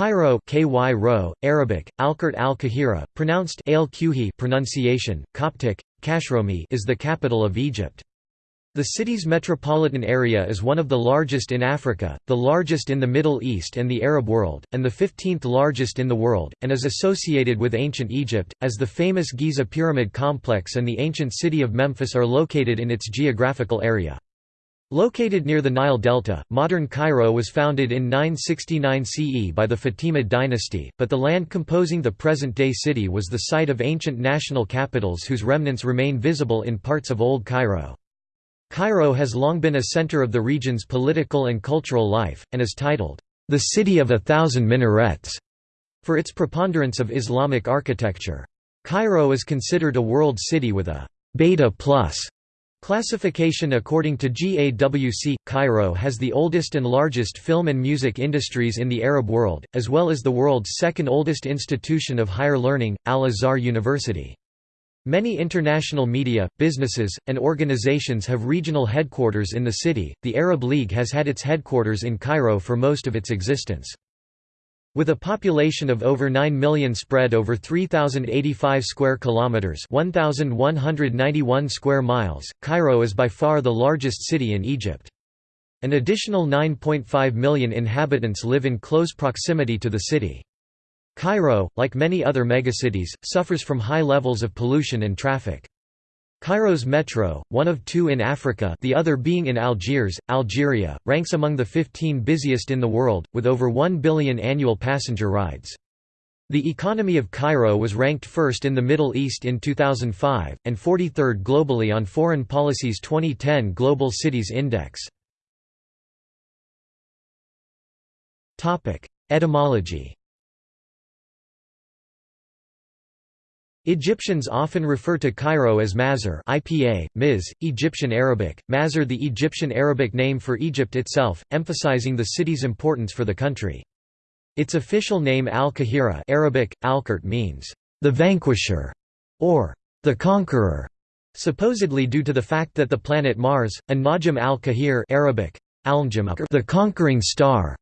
Cairo KY Ro, Arabic, Alkert al-Kahira, pronounced al pronunciation, Coptic, Kashromi is the capital of Egypt. The city's metropolitan area is one of the largest in Africa, the largest in the Middle East and the Arab world, and the 15th largest in the world, and is associated with ancient Egypt, as the famous Giza Pyramid Complex and the ancient city of Memphis are located in its geographical area. Located near the Nile Delta, modern Cairo was founded in 969 CE by the Fatimid dynasty, but the land composing the present-day city was the site of ancient national capitals whose remnants remain visible in parts of Old Cairo. Cairo has long been a center of the region's political and cultural life, and is titled, "...the City of a Thousand Minarets", for its preponderance of Islamic architecture. Cairo is considered a world city with a «beta plus» Classification According to GAWC, Cairo has the oldest and largest film and music industries in the Arab world, as well as the world's second oldest institution of higher learning, Al-Azhar University. Many international media, businesses, and organizations have regional headquarters in the city. The Arab League has had its headquarters in Cairo for most of its existence. With a population of over 9 million spread over 3085 square kilometers, 1191 square miles, Cairo is by far the largest city in Egypt. An additional 9.5 million inhabitants live in close proximity to the city. Cairo, like many other megacities, suffers from high levels of pollution and traffic. Cairo's metro, one of two in Africa the other being in Algiers, Algeria, ranks among the 15 busiest in the world, with over 1 billion annual passenger rides. The economy of Cairo was ranked first in the Middle East in 2005, and 43rd globally on Foreign Policy's 2010 Global Cities Index. Etymology Egyptians often refer to Cairo as Mazar IPA, Miz, Egyptian Arabic, Mazar the Egyptian Arabic name for Egypt itself, emphasizing the city's importance for the country. Its official name Al-Kahira Arabic, Alkert means, "...the vanquisher", or "...the conqueror", supposedly due to the fact that the planet Mars, an Najm al-Kahir Arabic, the conquering star,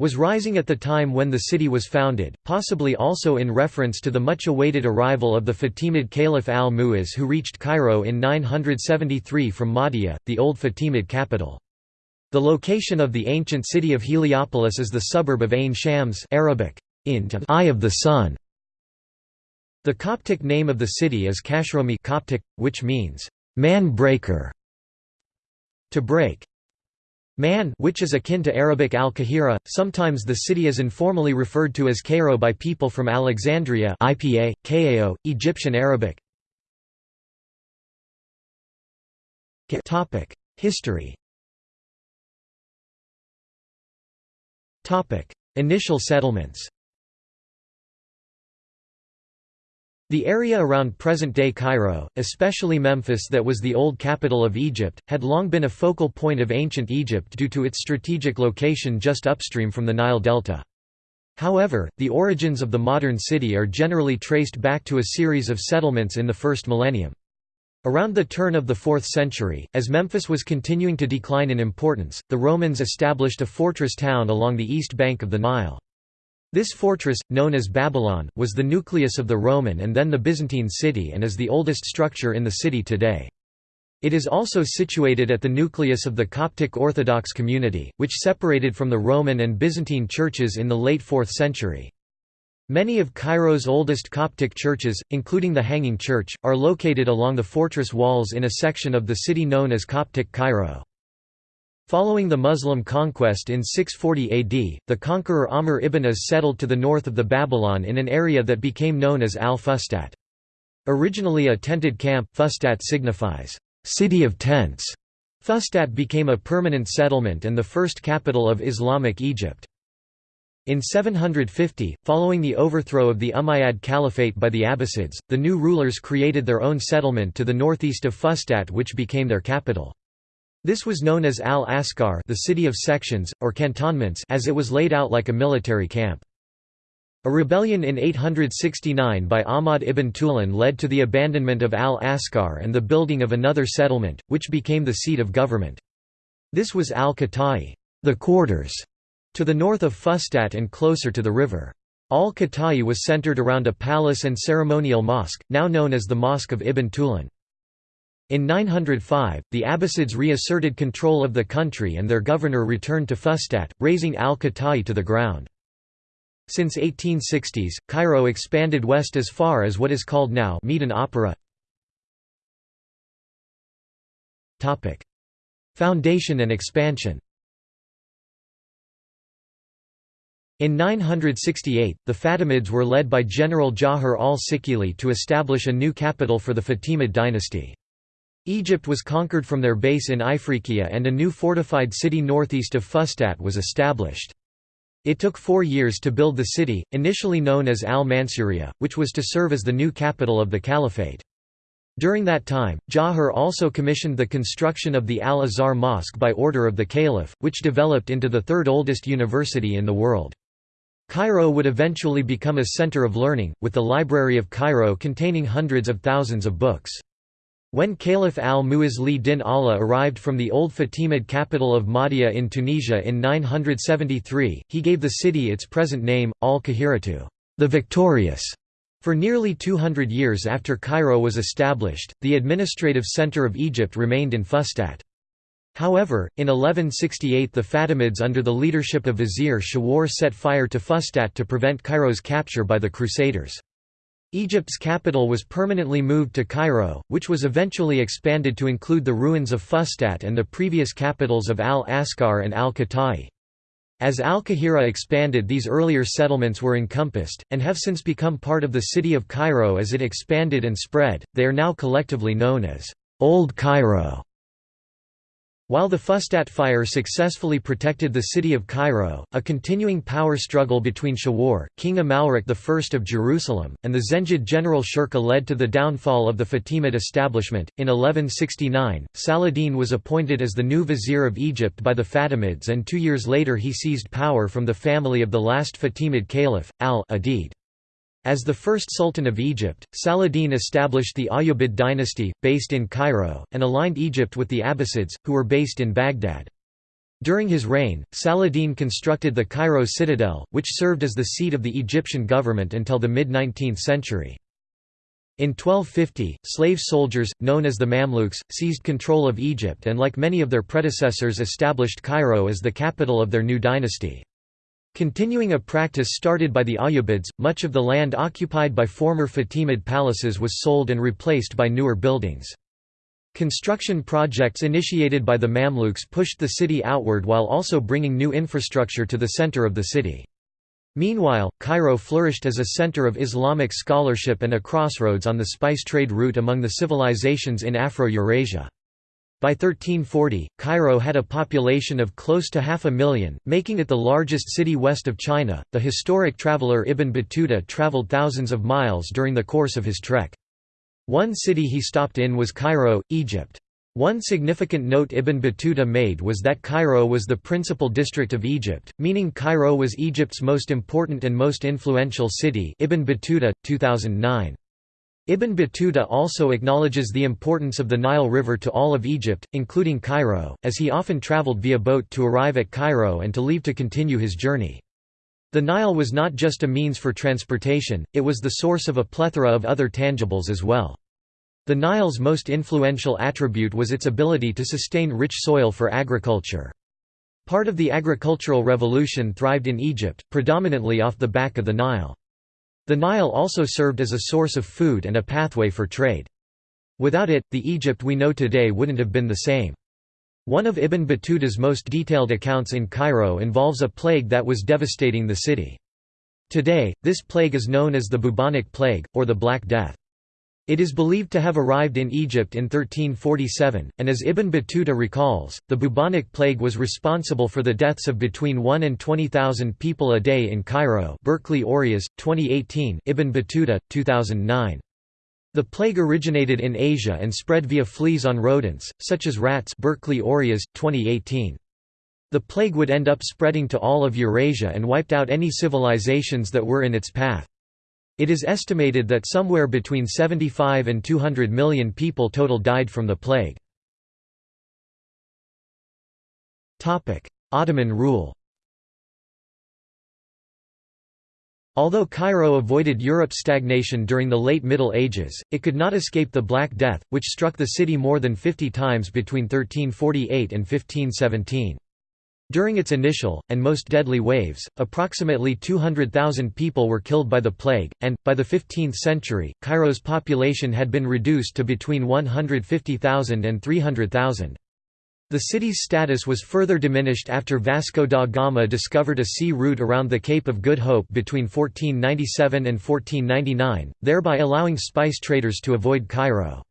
was rising at the time when the city was founded, possibly also in reference to the much-awaited arrival of the Fatimid Caliph al-Mu'izz who reached Cairo in 973 from Mahdia, the old Fatimid capital. The location of the ancient city of Heliopolis is the suburb of Ain Shams Arabic, eye of the sun. The Coptic name of the city is Kashromi Coptic, which means, man-breaker, to break. Man which is akin to Arabic al-Kahira, sometimes the city is informally referred to as Cairo by people from Alexandria IPA, Kao, Egyptian Arabic. History. Initial settlements The area around present-day Cairo, especially Memphis that was the old capital of Egypt, had long been a focal point of ancient Egypt due to its strategic location just upstream from the Nile Delta. However, the origins of the modern city are generally traced back to a series of settlements in the first millennium. Around the turn of the 4th century, as Memphis was continuing to decline in importance, the Romans established a fortress town along the east bank of the Nile. This fortress, known as Babylon, was the nucleus of the Roman and then the Byzantine city and is the oldest structure in the city today. It is also situated at the nucleus of the Coptic Orthodox community, which separated from the Roman and Byzantine churches in the late 4th century. Many of Cairo's oldest Coptic churches, including the Hanging Church, are located along the fortress walls in a section of the city known as Coptic Cairo. Following the Muslim conquest in 640 AD, the conqueror Amr ibn As settled to the north of the Babylon in an area that became known as Al-Fustat. Originally a tented camp, Fustat signifies, "...city of tents". Fustat became a permanent settlement and the first capital of Islamic Egypt. In 750, following the overthrow of the Umayyad Caliphate by the Abbasids, the new rulers created their own settlement to the northeast of Fustat which became their capital. This was known as Al-Askar the city of sections, or cantonments as it was laid out like a military camp. A rebellion in 869 by Ahmad ibn Tulun led to the abandonment of Al-Askar and the building of another settlement, which became the seat of government. This was Al-Qatai the quarters", To the north of Fustat and closer to the river. Al-Qata'i was centered around a palace and ceremonial mosque, now known as the Mosque of Ibn Tulun. In 905, the Abbasids reasserted control of the country and their governor returned to Fustat, razing al-Qata'i to the ground. Since 1860s, Cairo expanded west as far as what is called now Medan Opera. Foundation and expansion In 968, the Fatimids were led by General Jawhar al-Sikili to establish a new capital for the Fatimid dynasty. Egypt was conquered from their base in Ifriqiya and a new fortified city northeast of Fustat was established. It took four years to build the city, initially known as al-Mansuriya, which was to serve as the new capital of the caliphate. During that time, Jawhar also commissioned the construction of the Al-Azhar Mosque by order of the caliph, which developed into the third oldest university in the world. Cairo would eventually become a center of learning, with the Library of Cairo containing hundreds of thousands of books. When Caliph al-Mu'izz din Allah arrived from the old Fatimid capital of Mahdia in Tunisia in 973, he gave the city its present name, al-Kahiratu, the victorious. For nearly 200 years after Cairo was established, the administrative center of Egypt remained in Fustat. However, in 1168 the Fatimids under the leadership of Vizier Shawar set fire to Fustat to prevent Cairo's capture by the Crusaders. Egypt's capital was permanently moved to Cairo, which was eventually expanded to include the ruins of Fustat and the previous capitals of Al-Askar and Al-Qata'i. As Al-Qahira expanded these earlier settlements were encompassed, and have since become part of the city of Cairo as it expanded and spread, they are now collectively known as Old Cairo. While the Fustat fire successfully protected the city of Cairo, a continuing power struggle between Shawar, King Amalric I of Jerusalem, and the Zengid general Shirkuh led to the downfall of the Fatimid establishment. In 1169, Saladin was appointed as the new vizier of Egypt by the Fatimids and two years later he seized power from the family of the last Fatimid caliph, al-Adid. As the first Sultan of Egypt, Saladin established the Ayyubid dynasty, based in Cairo, and aligned Egypt with the Abbasids, who were based in Baghdad. During his reign, Saladin constructed the Cairo citadel, which served as the seat of the Egyptian government until the mid-19th century. In 1250, slave soldiers, known as the Mamluks, seized control of Egypt and like many of their predecessors established Cairo as the capital of their new dynasty. Continuing a practice started by the Ayyubids, much of the land occupied by former Fatimid palaces was sold and replaced by newer buildings. Construction projects initiated by the Mamluks pushed the city outward while also bringing new infrastructure to the center of the city. Meanwhile, Cairo flourished as a center of Islamic scholarship and a crossroads on the spice trade route among the civilizations in Afro-Eurasia. By 1340, Cairo had a population of close to half a million, making it the largest city west of China. The historic traveler Ibn Battuta traveled thousands of miles during the course of his trek. One city he stopped in was Cairo, Egypt. One significant note Ibn Battuta made was that Cairo was the principal district of Egypt, meaning Cairo was Egypt's most important and most influential city Ibn Battuta, 2009. Ibn Battuta also acknowledges the importance of the Nile River to all of Egypt, including Cairo, as he often traveled via boat to arrive at Cairo and to leave to continue his journey. The Nile was not just a means for transportation, it was the source of a plethora of other tangibles as well. The Nile's most influential attribute was its ability to sustain rich soil for agriculture. Part of the agricultural revolution thrived in Egypt, predominantly off the back of the Nile. The Nile also served as a source of food and a pathway for trade. Without it, the Egypt we know today wouldn't have been the same. One of Ibn Battuta's most detailed accounts in Cairo involves a plague that was devastating the city. Today, this plague is known as the bubonic plague, or the Black Death. It is believed to have arrived in Egypt in 1347, and as Ibn Battuta recalls, the bubonic plague was responsible for the deaths of between 1 and 20,000 people a day in Cairo Berkeley Aureus, 2018 Ibn Battuta, 2009. The plague originated in Asia and spread via fleas on rodents, such as rats Berkeley Aureus, 2018. The plague would end up spreading to all of Eurasia and wiped out any civilizations that were in its path. It is estimated that somewhere between 75 and 200 million people total died from the plague. Ottoman rule Although Cairo avoided Europe's stagnation during the late Middle Ages, it could not escape the Black Death, which struck the city more than 50 times between 1348 and 1517. During its initial, and most deadly waves, approximately 200,000 people were killed by the plague, and, by the 15th century, Cairo's population had been reduced to between 150,000 and 300,000. The city's status was further diminished after Vasco da Gama discovered a sea route around the Cape of Good Hope between 1497 and 1499, thereby allowing spice traders to avoid Cairo.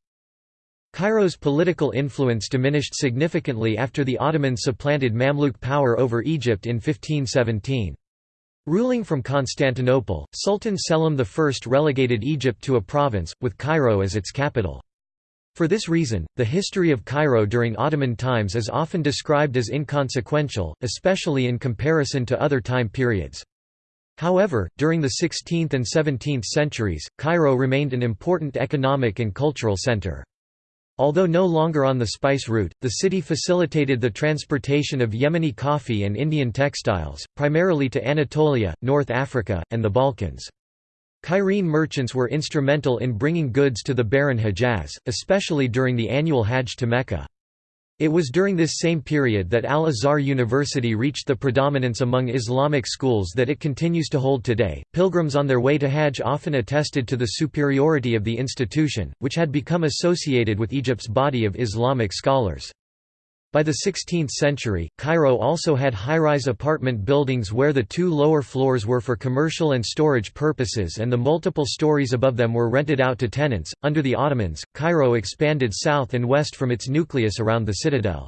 Cairo's political influence diminished significantly after the Ottomans supplanted Mamluk power over Egypt in 1517. Ruling from Constantinople, Sultan Selim I relegated Egypt to a province, with Cairo as its capital. For this reason, the history of Cairo during Ottoman times is often described as inconsequential, especially in comparison to other time periods. However, during the 16th and 17th centuries, Cairo remained an important economic and cultural center. Although no longer on the spice route, the city facilitated the transportation of Yemeni coffee and Indian textiles, primarily to Anatolia, North Africa, and the Balkans. Cairene merchants were instrumental in bringing goods to the barren Hejaz, especially during the annual Hajj to Mecca. It was during this same period that Al-Azhar University reached the predominance among Islamic schools that it continues to hold today. Pilgrims on their way to Hajj often attested to the superiority of the institution, which had become associated with Egypt's body of Islamic scholars. By the 16th century, Cairo also had high-rise apartment buildings where the two lower floors were for commercial and storage purposes and the multiple stories above them were rented out to tenants. Under the Ottomans, Cairo expanded south and west from its nucleus around the citadel.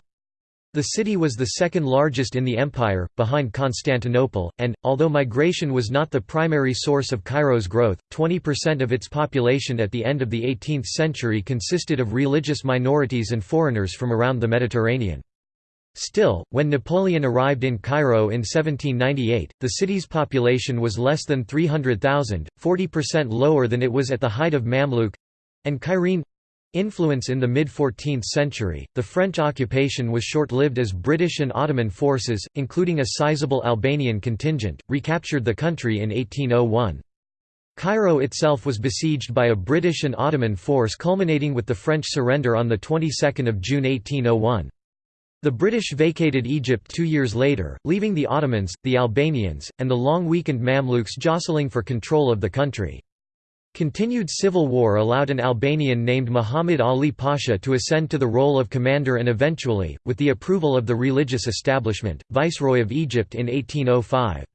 The city was the second largest in the empire, behind Constantinople, and, although migration was not the primary source of Cairo's growth, 20% of its population at the end of the 18th century consisted of religious minorities and foreigners from around the Mediterranean. Still, when Napoleon arrived in Cairo in 1798, the city's population was less than 300,000, 40% lower than it was at the height of Mamluk and Cairene Influence in the mid-14th century, the French occupation was short-lived as British and Ottoman forces, including a sizable Albanian contingent, recaptured the country in 1801. Cairo itself was besieged by a British and Ottoman force culminating with the French surrender on the 22nd of June 1801. The British vacated Egypt two years later, leaving the Ottomans, the Albanians, and the long-weakened Mamluks jostling for control of the country. Continued civil war allowed an Albanian named Muhammad Ali Pasha to ascend to the role of commander and eventually, with the approval of the religious establishment, viceroy of Egypt in 1805.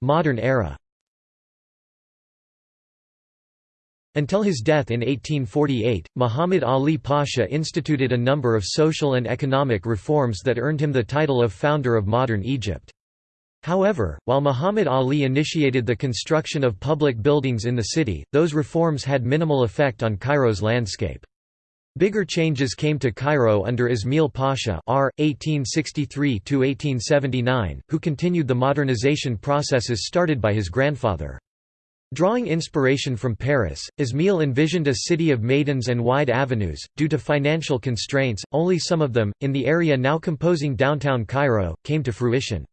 Modern era Until his death in 1848, Muhammad Ali Pasha instituted a number of social and economic reforms that earned him the title of founder of modern Egypt. However, while Muhammad Ali initiated the construction of public buildings in the city, those reforms had minimal effect on Cairo's landscape. Bigger changes came to Cairo under Ismail Pasha R. 1863–1879, who continued the modernization processes started by his grandfather. Drawing inspiration from Paris, Ismail envisioned a city of maidans and wide avenues. Due to financial constraints, only some of them, in the area now composing downtown Cairo, came to fruition.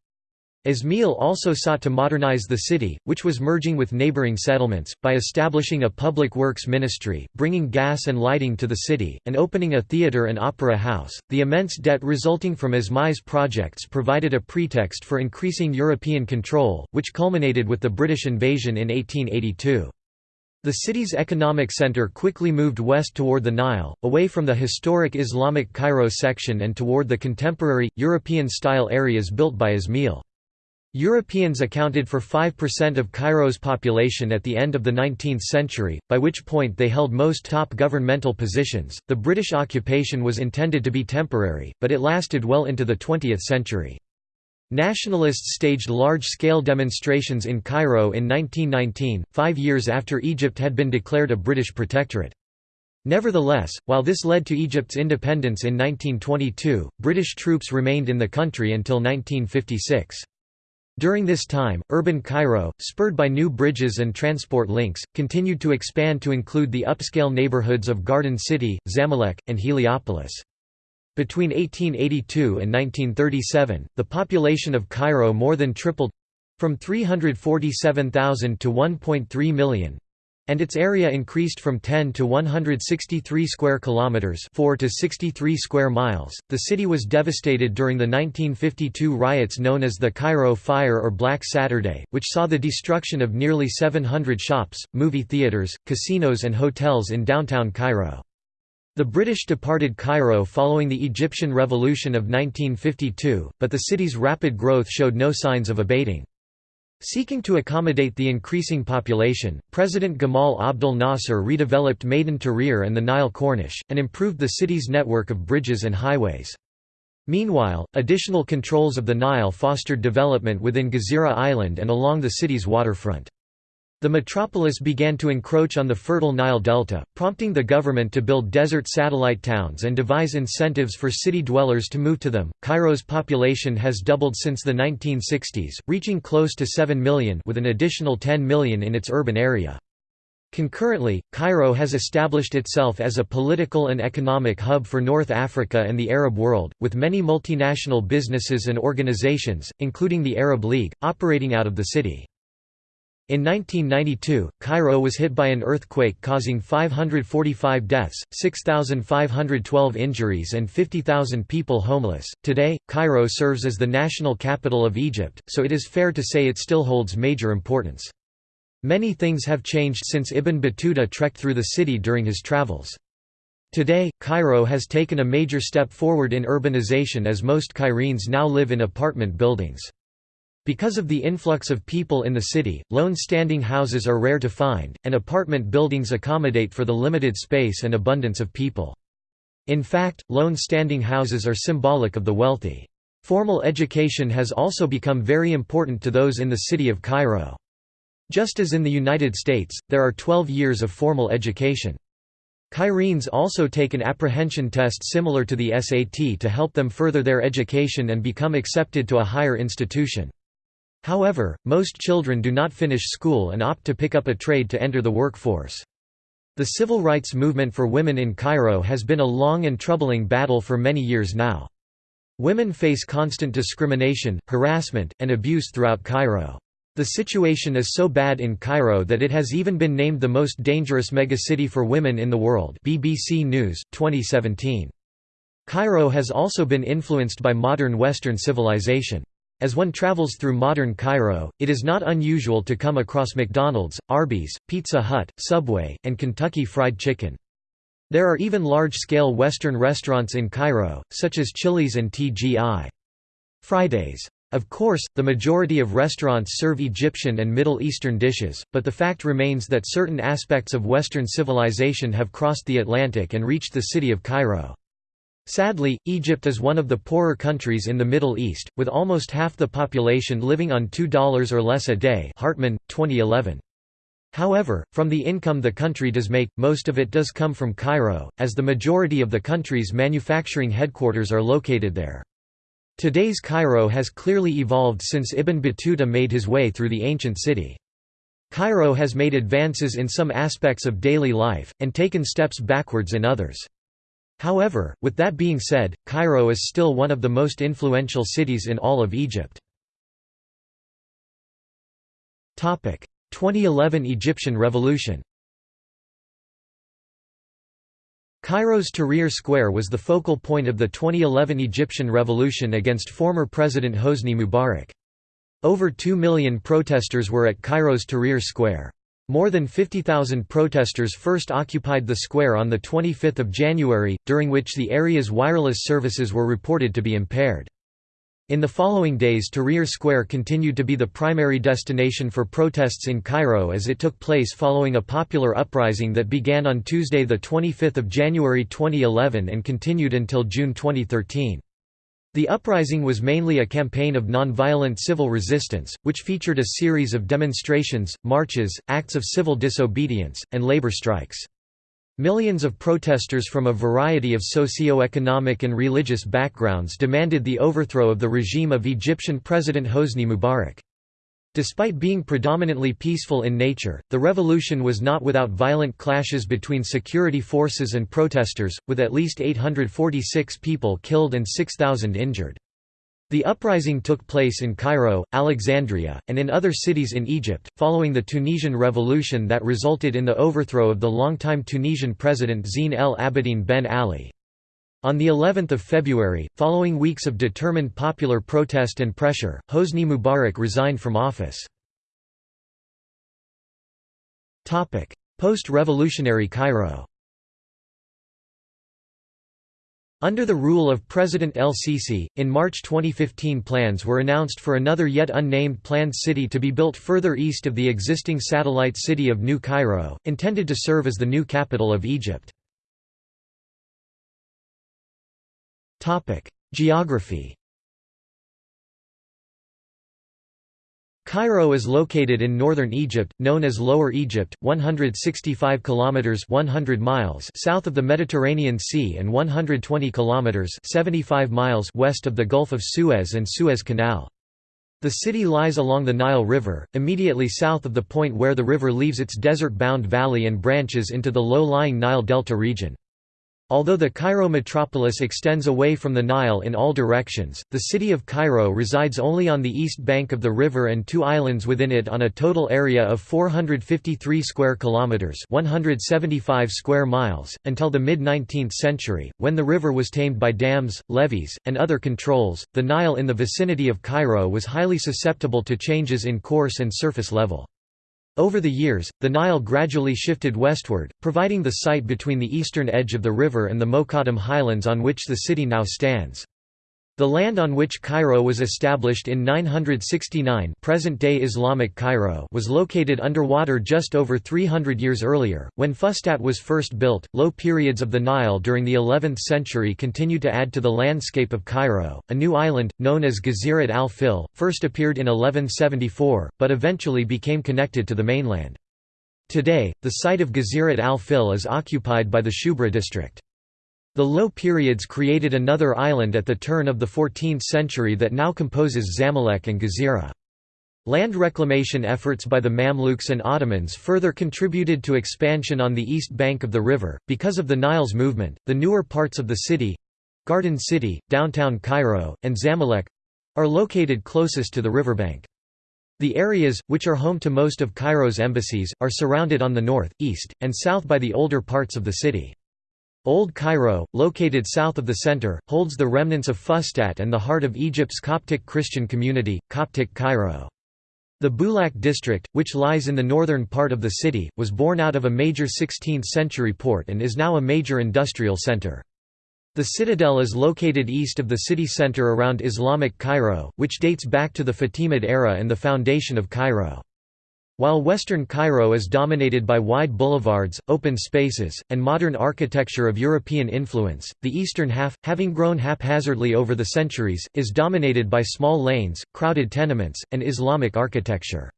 Ismail also sought to modernize the city, which was merging with neighboring settlements, by establishing a public works ministry, bringing gas and lighting to the city, and opening a theatre and opera house. The immense debt resulting from Ismail's projects provided a pretext for increasing European control, which culminated with the British invasion in 1882. The city's economic center quickly moved west toward the Nile, away from the historic Islamic Cairo section and toward the contemporary, European-style areas built by Ismail. Europeans accounted for 5% of Cairo's population at the end of the 19th century, by which point they held most top governmental positions. The British occupation was intended to be temporary, but it lasted well into the 20th century. Nationalists staged large-scale demonstrations in Cairo in 1919, five years after Egypt had been declared a British protectorate. Nevertheless, while this led to Egypt's independence in 1922, British troops remained in the country until 1956. During this time, urban Cairo, spurred by new bridges and transport links, continued to expand to include the upscale neighborhoods of Garden City, Zamalek, and Heliopolis. Between 1882 and 1937, the population of Cairo more than tripled—from 347,000 to 1.3 million, and its area increased from 10 to 163 square kilometers, 4 to 63 square miles. The city was devastated during the 1952 riots known as the Cairo Fire or Black Saturday, which saw the destruction of nearly 700 shops, movie theaters, casinos and hotels in downtown Cairo. The British departed Cairo following the Egyptian Revolution of 1952, but the city's rapid growth showed no signs of abating. Seeking to accommodate the increasing population, President Gamal Abdel Nasser redeveloped Maidan Tahrir and the Nile Corniche, and improved the city's network of bridges and highways. Meanwhile, additional controls of the Nile fostered development within Gezira Island and along the city's waterfront. The metropolis began to encroach on the fertile Nile Delta, prompting the government to build desert satellite towns and devise incentives for city dwellers to move to them. Cairo's population has doubled since the 1960s, reaching close to 7 million with an additional 10 million in its urban area. Concurrently, Cairo has established itself as a political and economic hub for North Africa and the Arab world, with many multinational businesses and organizations, including the Arab League, operating out of the city. In 1992, Cairo was hit by an earthquake causing 545 deaths, 6,512 injuries, and 50,000 people homeless. Today, Cairo serves as the national capital of Egypt, so it is fair to say it still holds major importance. Many things have changed since Ibn Battuta trekked through the city during his travels. Today, Cairo has taken a major step forward in urbanization as most Cairenes now live in apartment buildings. Because of the influx of people in the city, lone standing houses are rare to find, and apartment buildings accommodate for the limited space and abundance of people. In fact, lone standing houses are symbolic of the wealthy. Formal education has also become very important to those in the city of Cairo. Just as in the United States, there are 12 years of formal education. Cairenes also take an apprehension test similar to the SAT to help them further their education and become accepted to a higher institution. However, most children do not finish school and opt to pick up a trade to enter the workforce. The civil rights movement for women in Cairo has been a long and troubling battle for many years now. Women face constant discrimination, harassment, and abuse throughout Cairo. The situation is so bad in Cairo that it has even been named the most dangerous megacity for women in the world BBC News, 2017. Cairo has also been influenced by modern Western civilization. As one travels through modern Cairo, it is not unusual to come across McDonald's, Arby's, Pizza Hut, Subway, and Kentucky Fried Chicken. There are even large-scale Western restaurants in Cairo, such as Chili's and TGI. Fridays. Of course, the majority of restaurants serve Egyptian and Middle Eastern dishes, but the fact remains that certain aspects of Western civilization have crossed the Atlantic and reached the city of Cairo. Sadly, Egypt is one of the poorer countries in the Middle East, with almost half the population living on $2 or less a day Hartman, 2011. However, from the income the country does make, most of it does come from Cairo, as the majority of the country's manufacturing headquarters are located there. Today's Cairo has clearly evolved since Ibn Battuta made his way through the ancient city. Cairo has made advances in some aspects of daily life, and taken steps backwards in others. However, with that being said, Cairo is still one of the most influential cities in all of Egypt. 2011 Egyptian Revolution Cairo's Tahrir Square was the focal point of the 2011 Egyptian revolution against former President Hosni Mubarak. Over 2 million protesters were at Cairo's Tahrir Square. More than 50,000 protesters first occupied the square on 25 January, during which the area's wireless services were reported to be impaired. In the following days Tahrir Square continued to be the primary destination for protests in Cairo as it took place following a popular uprising that began on Tuesday 25 January 2011 and continued until June 2013. The uprising was mainly a campaign of nonviolent civil resistance, which featured a series of demonstrations, marches, acts of civil disobedience, and labor strikes. Millions of protesters from a variety of socio-economic and religious backgrounds demanded the overthrow of the regime of Egyptian President Hosni Mubarak. Despite being predominantly peaceful in nature, the revolution was not without violent clashes between security forces and protesters, with at least 846 people killed and 6,000 injured. The uprising took place in Cairo, Alexandria, and in other cities in Egypt, following the Tunisian Revolution that resulted in the overthrow of the longtime Tunisian president Zine el Abidine Ben Ali. On the 11th of February, following weeks of determined popular protest and pressure, Hosni Mubarak resigned from office. Topic: Post-revolutionary Cairo Under the rule of President El-Sisi, in March 2015 plans were announced for another yet unnamed planned city to be built further east of the existing satellite city of New Cairo, intended to serve as the new capital of Egypt. Geography Cairo is located in northern Egypt, known as Lower Egypt, 165 kilometers 100 miles south of the Mediterranean Sea and 120 kilometers 75 miles west of the Gulf of Suez and Suez Canal. The city lies along the Nile River, immediately south of the point where the river leaves its desert-bound valley and branches into the low-lying Nile Delta region. Although the Cairo metropolis extends away from the Nile in all directions, the city of Cairo resides only on the east bank of the river and two islands within it on a total area of 453 square kilometers, 175 square miles, until the mid-19th century, when the river was tamed by dams, levees, and other controls. The Nile in the vicinity of Cairo was highly susceptible to changes in course and surface level. Over the years, the Nile gradually shifted westward, providing the site between the eastern edge of the river and the Mokattam highlands on which the city now stands. The land on which Cairo was established in 969 present-day Islamic Cairo was located underwater just over 300 years earlier, when Fustat was first built. Low periods of the Nile during the 11th century continued to add to the landscape of Cairo. A new island, known as Ghazirat al-Fil, first appeared in 1174, but eventually became connected to the mainland. Today, the site of Ghazirat al-Fil is occupied by the Shubra district. The low periods created another island at the turn of the 14th century that now composes Zamalek and Gezira. Land reclamation efforts by the Mamluks and Ottomans further contributed to expansion on the east bank of the river. Because of the Nile's movement, the newer parts of the city Garden City, downtown Cairo, and Zamalek are located closest to the riverbank. The areas, which are home to most of Cairo's embassies, are surrounded on the north, east, and south by the older parts of the city. Old Cairo, located south of the center, holds the remnants of Fustat and the heart of Egypt's Coptic Christian community, Coptic Cairo. The Bulak district, which lies in the northern part of the city, was born out of a major 16th-century port and is now a major industrial center. The citadel is located east of the city center around Islamic Cairo, which dates back to the Fatimid era and the foundation of Cairo. While western Cairo is dominated by wide boulevards, open spaces, and modern architecture of European influence, the eastern half, having grown haphazardly over the centuries, is dominated by small lanes, crowded tenements, and Islamic architecture.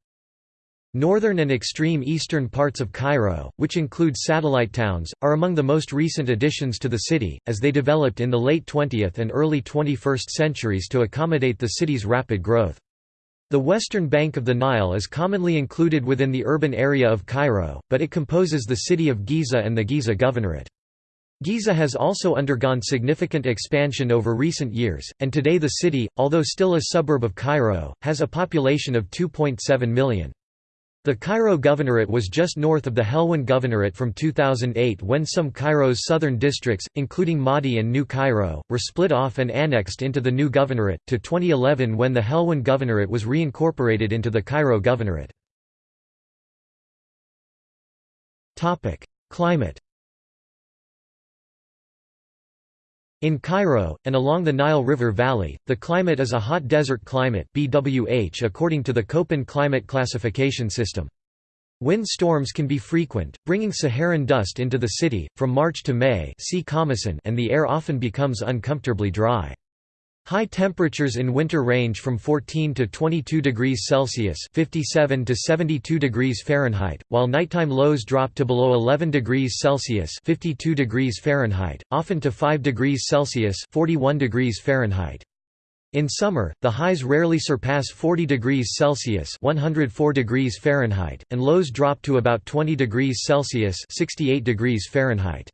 Northern and extreme eastern parts of Cairo, which include satellite towns, are among the most recent additions to the city, as they developed in the late 20th and early 21st centuries to accommodate the city's rapid growth. The western bank of the Nile is commonly included within the urban area of Cairo, but it composes the city of Giza and the Giza Governorate. Giza has also undergone significant expansion over recent years, and today the city, although still a suburb of Cairo, has a population of 2.7 million. The Cairo Governorate was just north of the Helwan Governorate from 2008 when some Cairo's southern districts, including Maadi and New Cairo, were split off and annexed into the new governorate, to 2011 when the Helwan Governorate was reincorporated into the Cairo Governorate. Climate In Cairo, and along the Nile River Valley, the climate is a hot desert climate BWH according to the Köppen climate classification system. Wind storms can be frequent, bringing Saharan dust into the city, from March to May and the air often becomes uncomfortably dry. High temperatures in winter range from 14 to 22 degrees Celsius (57 to 72 degrees Fahrenheit), while nighttime lows drop to below 11 degrees Celsius (52 degrees Fahrenheit), often to 5 degrees Celsius (41 degrees Fahrenheit). In summer, the highs rarely surpass 40 degrees Celsius (104 degrees Fahrenheit), and lows drop to about 20 degrees Celsius (68 degrees Fahrenheit).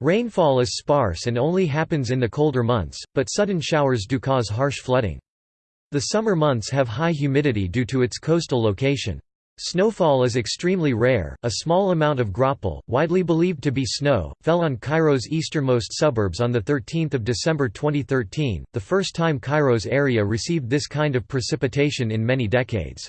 Rainfall is sparse and only happens in the colder months, but sudden showers do cause harsh flooding. The summer months have high humidity due to its coastal location. Snowfall is extremely rare. A small amount of graupel, widely believed to be snow, fell on Cairo's easternmost suburbs on the 13th of December 2013, the first time Cairo's area received this kind of precipitation in many decades.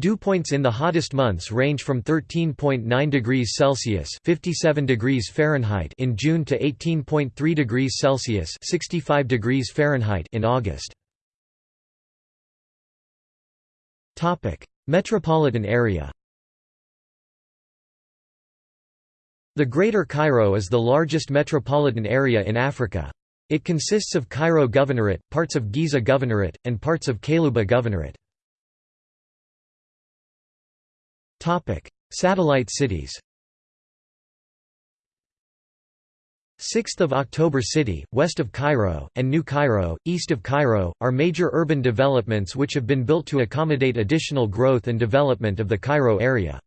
Dew points in the hottest months range from 13.9 degrees Celsius (57 degrees Fahrenheit) in June to 18.3 degrees Celsius (65 degrees Fahrenheit) in August. Topic: Metropolitan area The Greater Cairo is the largest metropolitan area in Africa. It consists of Cairo Governorate, parts of Giza Governorate, and parts of Qalyubia Governorate. Satellite cities 6th of October City, west of Cairo, and New Cairo, east of Cairo, are major urban developments which have been built to accommodate additional growth and development of the Cairo area.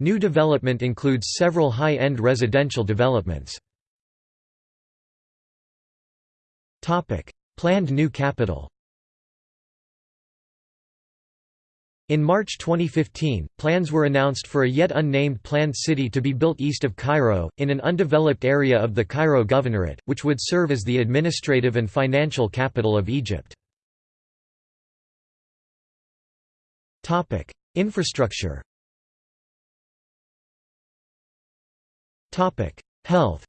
New development includes several high-end residential developments. Planned new capital In March 2015, plans were announced for a yet unnamed planned city to be built east of Cairo, in an undeveloped area of the Cairo Governorate, which would serve as the administrative and financial capital of Egypt. Infrastructure Health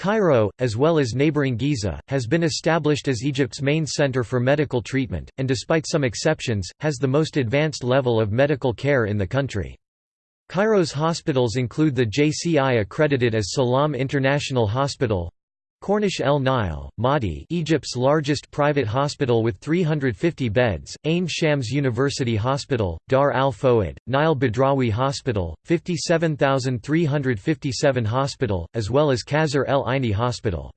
Cairo, as well as neighboring Giza, has been established as Egypt's main center for medical treatment, and despite some exceptions, has the most advanced level of medical care in the country. Cairo's hospitals include the JCI accredited as Salam International Hospital, Corniche El Nile, Maadi Egypt's largest private hospital with 350 beds, Ain Shams University Hospital, Dar al Fouad, Nile Bedrawi Hospital, 57,357 Hospital, as well as Qasr El Aini Hospital.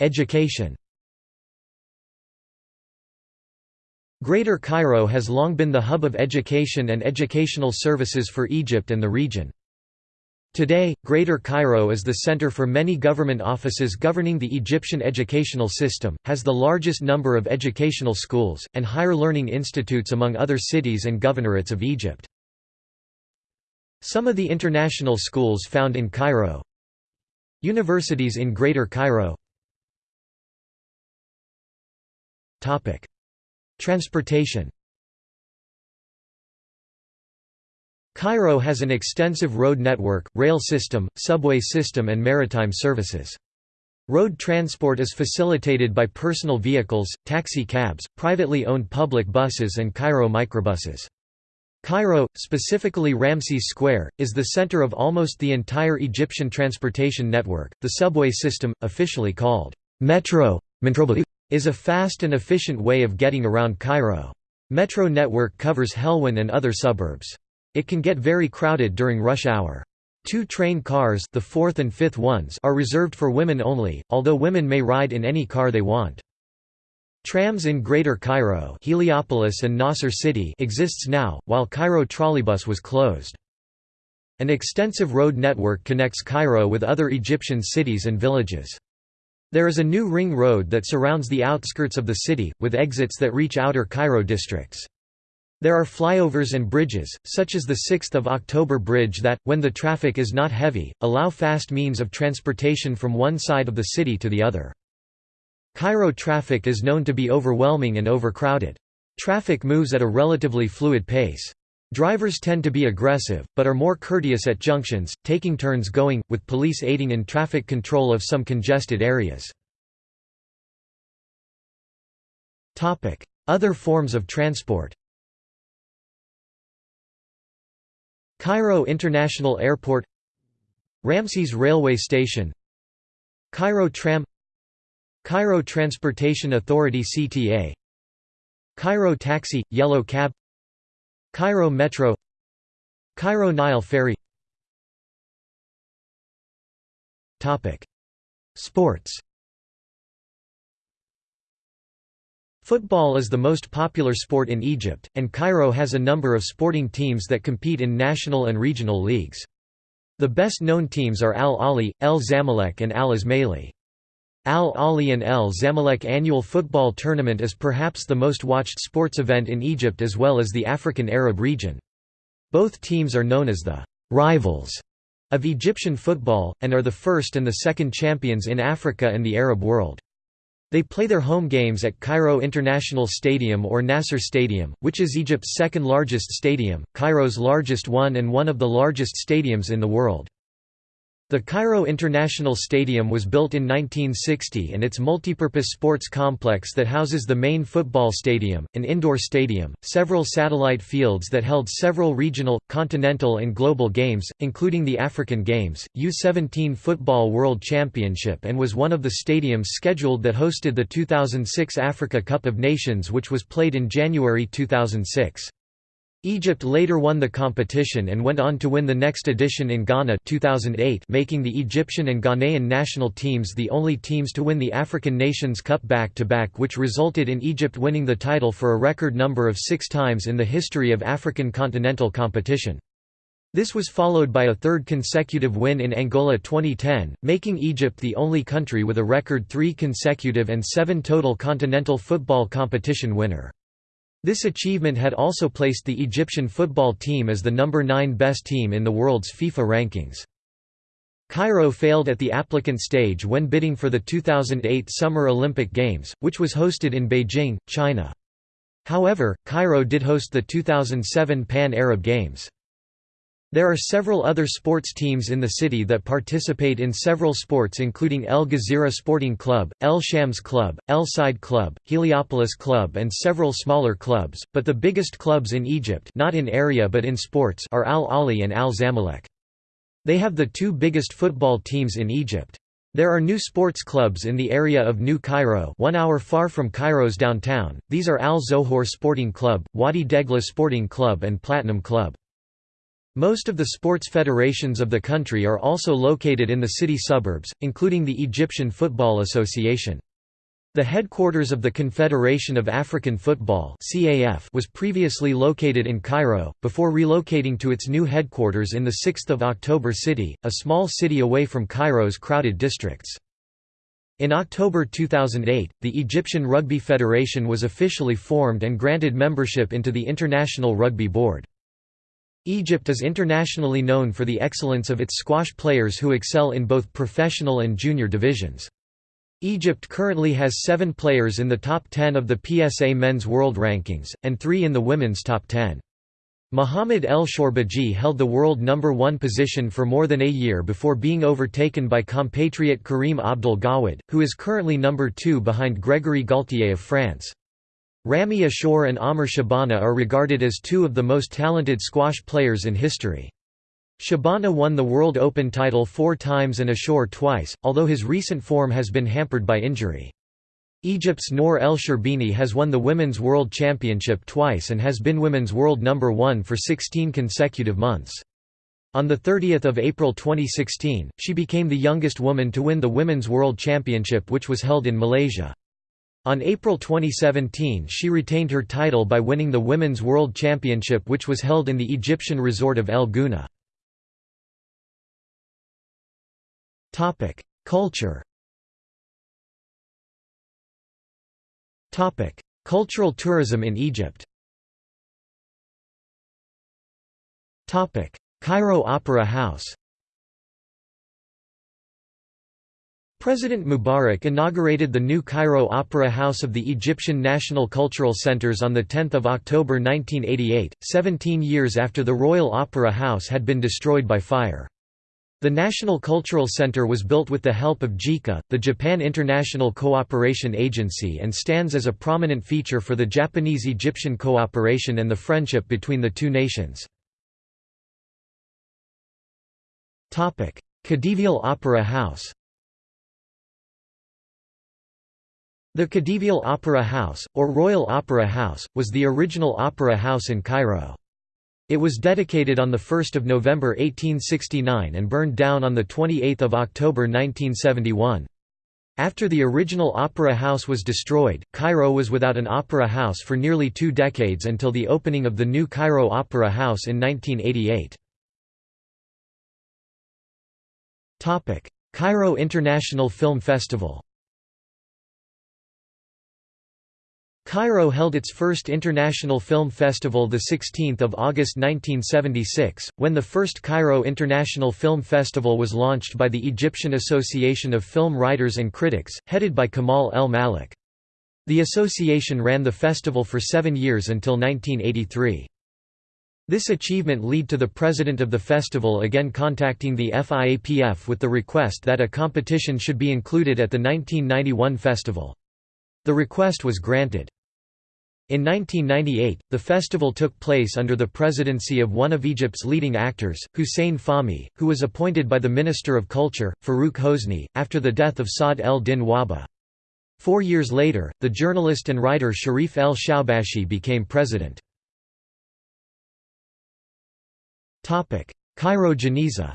Education Greater Cairo has long been the hub of education and educational services for Egypt and the region. Today, Greater Cairo is the center for many government offices governing the Egyptian educational system, has the largest number of educational schools, and higher learning institutes among other cities and governorates of Egypt. Some of the international schools found in Cairo. Universities in Greater Cairo. Transportation Cairo has an extensive road network, rail system, subway system and maritime services. Road transport is facilitated by personal vehicles, taxi cabs, privately owned public buses and Cairo microbuses. Cairo, specifically Ramses Square, is the center of almost the entire Egyptian transportation network. The subway system, officially called Metro, is a fast and efficient way of getting around Cairo. Metro network covers Helwan and other suburbs. It can get very crowded during rush hour. Two train cars the fourth and fifth ones are reserved for women only, although women may ride in any car they want. Trams in Greater Cairo Heliopolis and Nasr City exists now, while Cairo trolleybus was closed. An extensive road network connects Cairo with other Egyptian cities and villages. There is a new ring road that surrounds the outskirts of the city, with exits that reach outer Cairo districts. There are flyovers and bridges, such as the 6th of October Bridge that, when the traffic is not heavy, allow fast means of transportation from one side of the city to the other. Cairo traffic is known to be overwhelming and overcrowded. Traffic moves at a relatively fluid pace. Drivers tend to be aggressive, but are more courteous at junctions, taking turns going, with police aiding in traffic control of some congested areas. Other forms of transport Cairo International Airport Ramses Railway Station Cairo Tram Cairo Transportation Authority CTA Cairo Taxi – Yellow Cab Cairo Metro Cairo Nile Ferry. Sports Football is the most popular sport in Egypt, and Cairo has a number of sporting teams that compete in national and regional leagues. The best-known teams are Al Ahly, El Zamalek and Al Ismaily. Al Ahly and El Zamalek annual football tournament is perhaps the most watched sports event in Egypt as well as the African Arab region. Both teams are known as the «rivals» of Egyptian football, and are the first and the second champions in Africa and the Arab world. They play their home games at Cairo International Stadium or Nasser Stadium, which is Egypt's second largest stadium, Cairo's largest one and one of the largest stadiums in the world. The Cairo International Stadium was built in 1960 and its multipurpose sports complex that houses the main football stadium, an indoor stadium, several satellite fields that held several regional, continental and global games, including the African Games, U-17 Football World Championship and was one of the stadiums scheduled that hosted the 2006 Africa Cup of Nations which was played in January 2006. Egypt later won the competition and went on to win the next edition in Ghana 2008 making the Egyptian and Ghanaian national teams the only teams to win the African Nations Cup back-to-back -back which resulted in Egypt winning the title for a record number of six times in the history of African continental competition. This was followed by a third consecutive win in Angola 2010, making Egypt the only country with a record three consecutive and seven total continental football competition winner. This achievement had also placed the Egyptian football team as the number 9 best team in the world's FIFA rankings. Cairo failed at the applicant stage when bidding for the 2008 Summer Olympic Games, which was hosted in Beijing, China. However, Cairo did host the 2007 Pan-Arab Games. There are several other sports teams in the city that participate in several sports including El Gezira Sporting Club, El Shams Club, El Side Club, Heliopolis Club and several smaller clubs, but the biggest clubs in Egypt not in area but in sports are Al Ahly and Al Zamalek. They have the two biggest football teams in Egypt. There are new sports clubs in the area of New Cairo one hour far from Cairo's downtown, these are Al Zohor Sporting Club, Wadi Degla Sporting Club and Platinum Club. Most of the sports federations of the country are also located in the city suburbs, including the Egyptian Football Association. The headquarters of the Confederation of African Football was previously located in Cairo, before relocating to its new headquarters in the 6 October city, a small city away from Cairo's crowded districts. In October 2008, the Egyptian Rugby Federation was officially formed and granted membership into the International Rugby Board. Egypt is internationally known for the excellence of its squash players who excel in both professional and junior divisions. Egypt currently has seven players in the top 10 of the PSA Men's World Rankings, and three in the women's top 10. Mohamed El Shorbagy held the world number one position for more than a year before being overtaken by compatriot Karim Abdel Gawad, who is currently number two behind Gregory Gaultier of France. Ramy Ashour and Amr Shabana are regarded as two of the most talented squash players in history. Shabana won the World Open title four times and Ashour twice, although his recent form has been hampered by injury. Egypt's Nour El Sherbini has won the Women's World Championship twice and has been Women's World Number 1 for 16 consecutive months. On 30 April 2016, she became the youngest woman to win the Women's World Championship which was held in Malaysia. On April 2017 she retained her title by winning the Women's World Championship which was held in the Egyptian resort of El Gouna. Culture. Cultural tourism in Egypt. Cairo Opera House President Mubarak inaugurated the new Cairo Opera House of the Egyptian National Cultural Centers on 10 October 1988, 17 years after the Royal Opera House had been destroyed by fire. The National Cultural Center was built with the help of JICA, the Japan International Cooperation Agency and stands as a prominent feature for the Japanese-Egyptian cooperation and the friendship between the two nations. Khedivial Opera House The Khedivial Opera House, or Royal Opera House, was the original opera house in Cairo. It was dedicated on 1 November 1869 and burned down on 28 October 1971. After the original opera house was destroyed, Cairo was without an opera house for nearly two decades until the opening of the new Cairo Opera House in 1988. Cairo International Film Festival Cairo held its first International Film Festival 16 August 1976, when the first Cairo International Film Festival was launched by the Egyptian Association of Film Writers and Critics, headed by Kamal El Mallakh. The association ran the festival for seven years until 1983. This achievement led to the president of the festival again contacting the FIAPF with the request that a competition should be included at the 1991 festival. The request was granted. In 1998, the festival took place under the presidency of one of Egypt's leading actors, Hussein Fahmy, who was appointed by the Minister of Culture, Farouk Hosni, after the death of Saad el-Din Wahba. Four years later, the journalist and writer Sharif el-Shawbashi became president. Cairo Geniza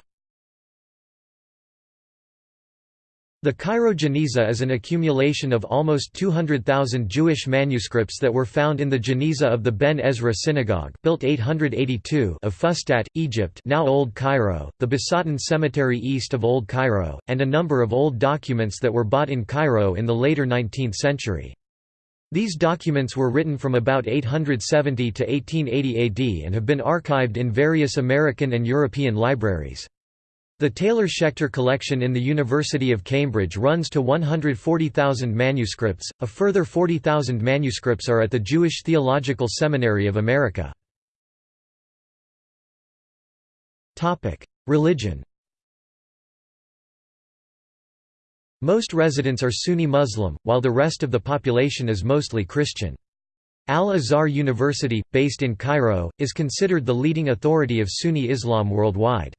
The Cairo Geniza is an accumulation of almost 200,000 Jewish manuscripts that were found in the Geniza of the Ben Ezra Synagogue built 882 of Fustat, Egypt now Old Cairo, the Basatin Cemetery east of Old Cairo, and a number of old documents that were bought in Cairo in the later 19th century. These documents were written from about 870 to 1880 AD and have been archived in various American and European libraries. The Taylor-Schechter collection in the University of Cambridge runs to 140,000 manuscripts, a further 40,000 manuscripts are at the Jewish Theological Seminary of America. Religion Most residents are Sunni Muslim, while the rest of the population is mostly Christian. Al-Azhar University, based in Cairo, is considered the leading authority of Sunni Islam worldwide.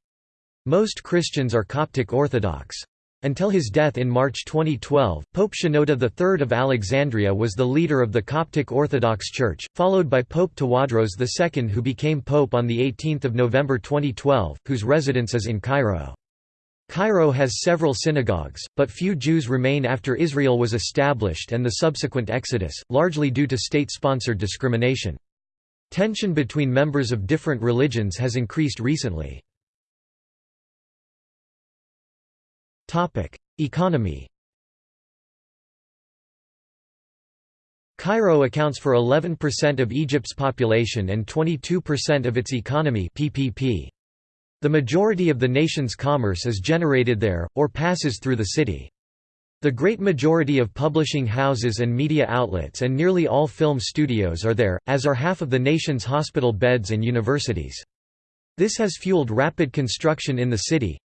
Most Christians are Coptic Orthodox. Until his death in March 2012, Pope Shenouda III of Alexandria was the leader of the Coptic Orthodox Church, followed by Pope Tawadros II who became pope on 18 November 2012, whose residence is in Cairo. Cairo has several synagogues, but few Jews remain after Israel was established and the subsequent exodus, largely due to state-sponsored discrimination. Tension between members of different religions has increased recently. Economy Cairo accounts for 11% of Egypt's population and 22% of its economy PPP. The majority of the nation's commerce is generated there, or passes through the city. The great majority of publishing houses and media outlets and nearly all film studios are there, as are half of the nation's hospital beds and universities. This has fueled rapid construction in the city,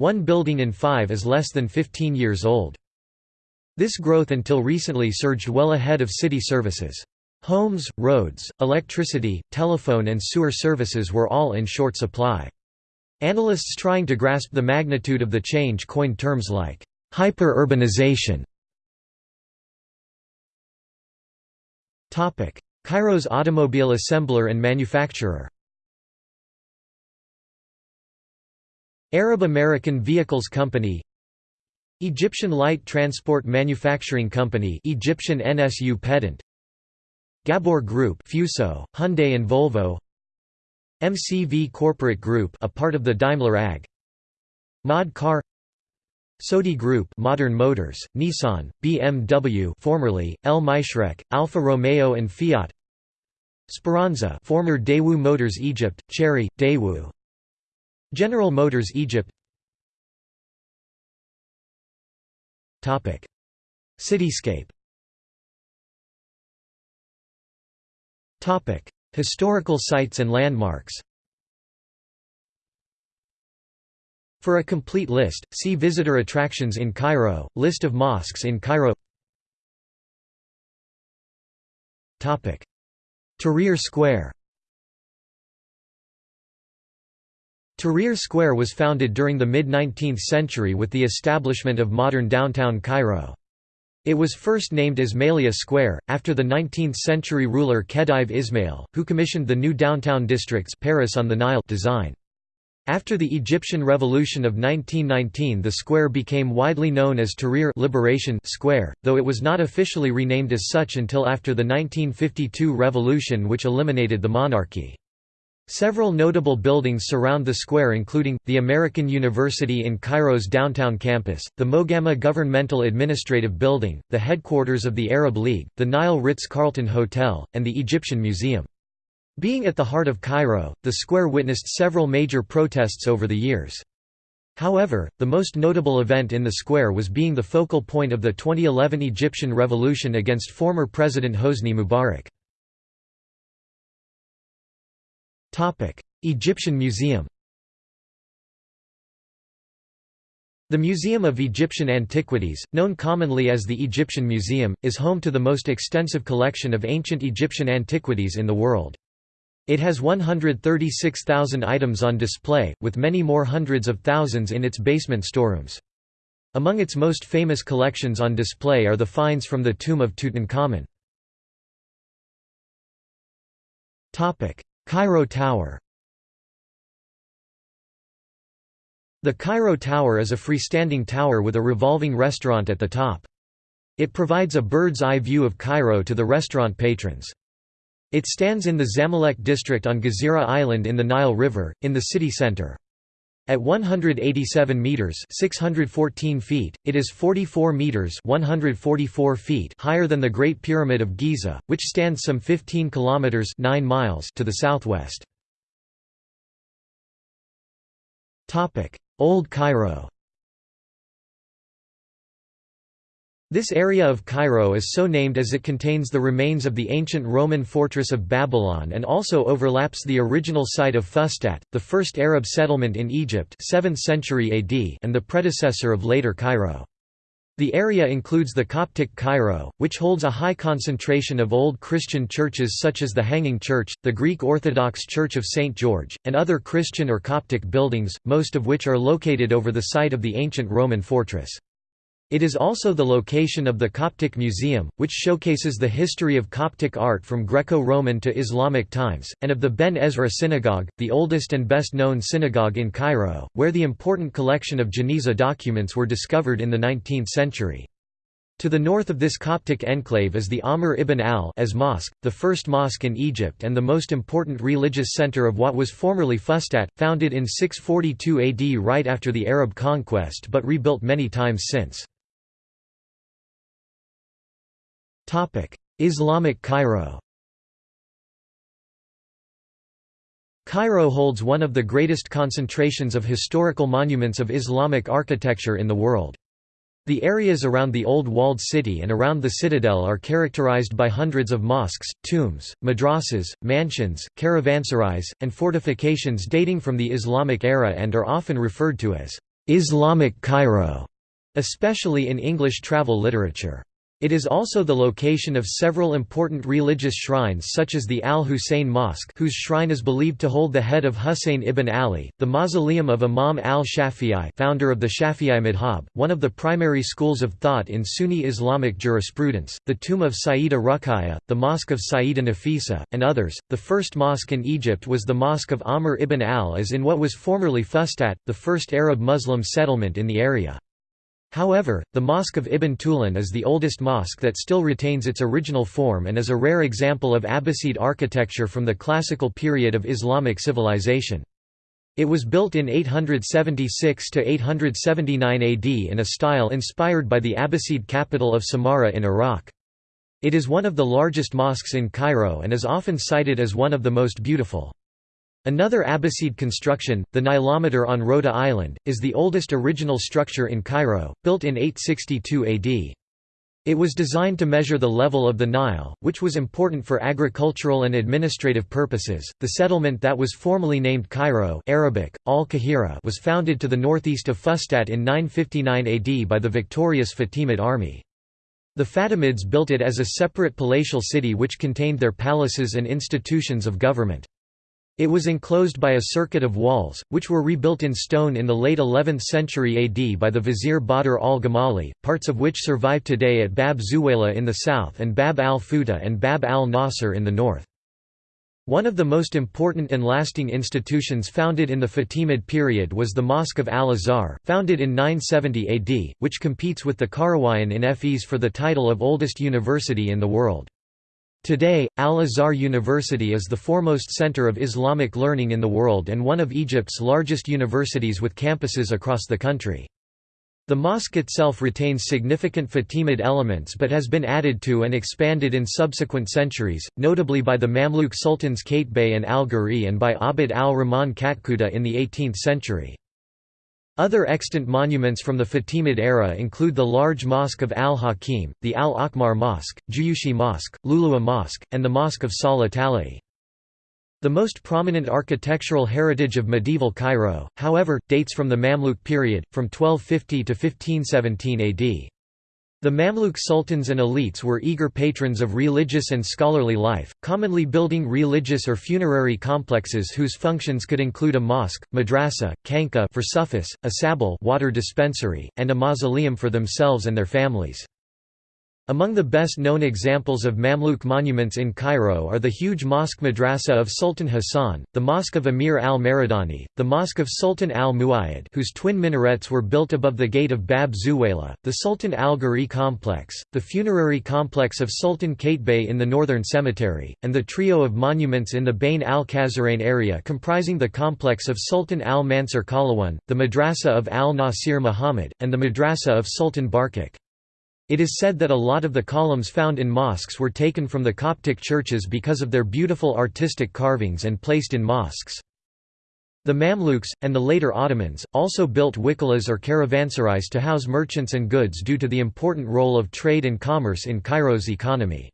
one building in five is less than 15 years old. This growth until recently surged well ahead of city services. Homes, roads, electricity, telephone and sewer services were all in short supply. Analysts trying to grasp the magnitude of the change coined terms like hyper-urbanization. Cairo's automobile assembler and manufacturer Arab American Vehicles Company Egyptian Light Transport Manufacturing Company Egyptian NSU Pedant Ghabbour Group Fuso, Hyundai and Volvo MCV Corporate Group a part of the Daimler AG Mod Car Seoudi Group Modern Motors, Nissan, BMW formerly, El Mashreq, Alfa Romeo and Fiat Speranza former Daewoo Motors Egypt, Chery, Daewoo General Motors Egypt. Cityscape. Historical sites and landmarks. For a complete list, see Visitor attractions in Cairo, List of mosques in Cairo. Tahrir Square Tahrir Square was founded during the mid-19th century with the establishment of modern downtown Cairo. It was first named Ismailia Square, after the 19th-century ruler Khedive Ismail, who commissioned the new downtown district's Paris on the Nile design. After the Egyptian Revolution of 1919 the square became widely known as Tahrir Liberation Square, though it was not officially renamed as such until after the 1952 revolution which eliminated the monarchy. Several notable buildings surround the square including, the American University in Cairo's downtown campus, the Mogama Governmental Administrative Building, the headquarters of the Arab League, the Nile Ritz-Carlton Hotel, and the Egyptian Museum. Being at the heart of Cairo, the square witnessed several major protests over the years. However, the most notable event in the square was being the focal point of the 2011 Egyptian revolution against former President Hosni Mubarak. Egyptian Museum The Museum of Egyptian Antiquities, known commonly as the Egyptian Museum, is home to the most extensive collection of ancient Egyptian antiquities in the world. It has 136,000 items on display, with many more hundreds of thousands in its basement storerooms. Among its most famous collections on display are the finds from the tomb of Tutankhamun. Cairo Tower The Cairo Tower is a freestanding tower with a revolving restaurant at the top. It provides a bird's-eye view of Cairo to the restaurant patrons. It stands in the Zamalek district on Gezira Island in the Nile River, in the city center. At 187 meters (614 feet), it is 44 meters (144 feet) higher than the Great Pyramid of Giza, which stands some 15 kilometers (9 miles) to the southwest. Topic: Old Cairo. This area of Cairo is so named as it contains the remains of the ancient Roman fortress of Babylon and also overlaps the original site of Fustat, the first Arab settlement in Egypt 7th century AD and the predecessor of later Cairo. The area includes the Coptic Cairo, which holds a high concentration of old Christian churches such as the Hanging Church, the Greek Orthodox Church of St. George, and other Christian or Coptic buildings, most of which are located over the site of the ancient Roman fortress. It is also the location of the Coptic Museum, which showcases the history of Coptic art from Greco-Roman to Islamic times, and of the Ben Ezra Synagogue, the oldest and best-known synagogue in Cairo, where the important collection of Geniza documents were discovered in the 19th century. To the north of this Coptic enclave is the Amr ibn al as mosque, the first mosque in Egypt and the most important religious center of what was formerly Fustat, founded in 642 AD right after the Arab conquest but rebuilt many times since. Islamic Cairo Cairo holds one of the greatest concentrations of historical monuments of Islamic architecture in the world. The areas around the old walled city and around the citadel are characterized by hundreds of mosques, tombs, madrasas, mansions, caravanserais, and fortifications dating from the Islamic era and are often referred to as Islamic Cairo, especially in English travel literature. It is also the location of several important religious shrines such as the Al-Hussein Mosque whose shrine is believed to hold the head of Hussein ibn Ali, the mausoleum of Imam al-Shafi'i founder of the Shafi'i madhab, one of the primary schools of thought in Sunni Islamic jurisprudence, the tomb of Sayyida Ruqayya, the mosque of Sayyida Nafisa, and others. The first mosque in Egypt was the Mosque of Amr ibn al as in what was formerly Fustat, the first Arab Muslim settlement in the area. However, the Mosque of Ibn Tulun is the oldest mosque that still retains its original form and is a rare example of Abbasid architecture from the classical period of Islamic civilization. It was built in 876–879 AD in a style inspired by the Abbasid capital of Samarra in Iraq. It is one of the largest mosques in Cairo and is often cited as one of the most beautiful. Another Abbasid construction, the Nilometer on Rhoda Island, is the oldest original structure in Cairo, built in 862 AD. It was designed to measure the level of the Nile, which was important for agricultural and administrative purposes. The settlement that was formerly named Cairo (Arabic: Al-Qahira) was founded to the northeast of Fustat in 959 AD by the victorious Fatimid army. The Fatimids built it as a separate palatial city which contained their palaces and institutions of government. It was enclosed by a circuit of walls, which were rebuilt in stone in the late 11th century AD by the vizier Badr al-Gamali, parts of which survive today at Bab Zuwayla in the south and Bab al-Futuh and Bab al-Nasr in the north. One of the most important and lasting institutions founded in the Fatimid period was the Mosque of Al-Azhar, founded in 970 AD, which competes with the Qarawiyyin in Fes for the title of oldest university in the world. Today, Al-Azhar University is the foremost center of Islamic learning in the world and one of Egypt's largest universities with campuses across the country. The mosque itself retains significant Fatimid elements but has been added to and expanded in subsequent centuries, notably by the Mamluk sultans Qaitbay and al-Ghuri and by Abd al-Rahman Katkhuda in the 18th century. Other extant monuments from the Fatimid era include the large Mosque of al-Hakim, the Al-Akmar Mosque, Juyushi Mosque, Lulua Mosque, and the Mosque of Salah Tali. The most prominent architectural heritage of medieval Cairo, however, dates from the Mamluk period, from 1250 to 1517 AD. The Mamluk sultans and elites were eager patrons of religious and scholarly life, commonly building religious or funerary complexes whose functions could include a mosque, madrasa, khanqa for sufis, a sabil water dispensary, and a mausoleum for themselves and their families. Among the best-known examples of Mamluk monuments in Cairo are the huge Mosque Madrasa of Sultan Hassan, the Mosque of Emir al-Maridani, the Mosque of Sultan al-Muayyad whose twin minarets were built above the gate of Bab Zuwayla, the Sultan al-Ghuri complex, the funerary complex of Sultan Qaitbay in the northern cemetery, and the trio of monuments in the Bayn al-Qasrayn area comprising the complex of Sultan al-Mansur Qalawun, the Madrasa of al-Nasir Muhammad, and the Madrasa of Sultan Barquq. It is said that a lot of the columns found in mosques were taken from the Coptic churches because of their beautiful artistic carvings and placed in mosques. The Mamluks, and the later Ottomans, also built wikalas or caravanserais to house merchants and goods due to the important role of trade and commerce in Cairo's economy.